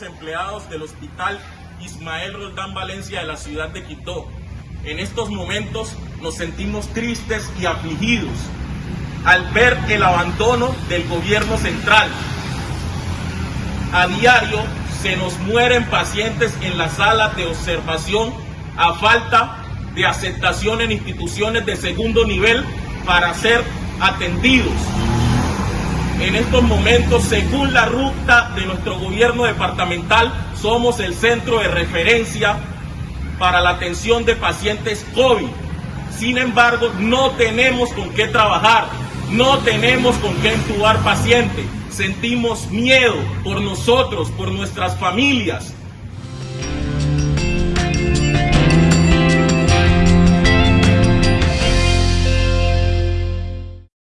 empleados del Hospital Ismael Roldán Valencia de la ciudad de Quito. En estos momentos nos sentimos tristes y afligidos al ver el abandono del gobierno central. A diario se nos mueren pacientes en la sala de observación a falta de aceptación en instituciones de segundo nivel para ser atendidos. En estos momentos, según la ruta de nuestro gobierno departamental, somos el centro de referencia para la atención de pacientes COVID. Sin embargo, no tenemos con qué trabajar, no tenemos con qué intubar pacientes. Sentimos miedo por nosotros, por nuestras familias,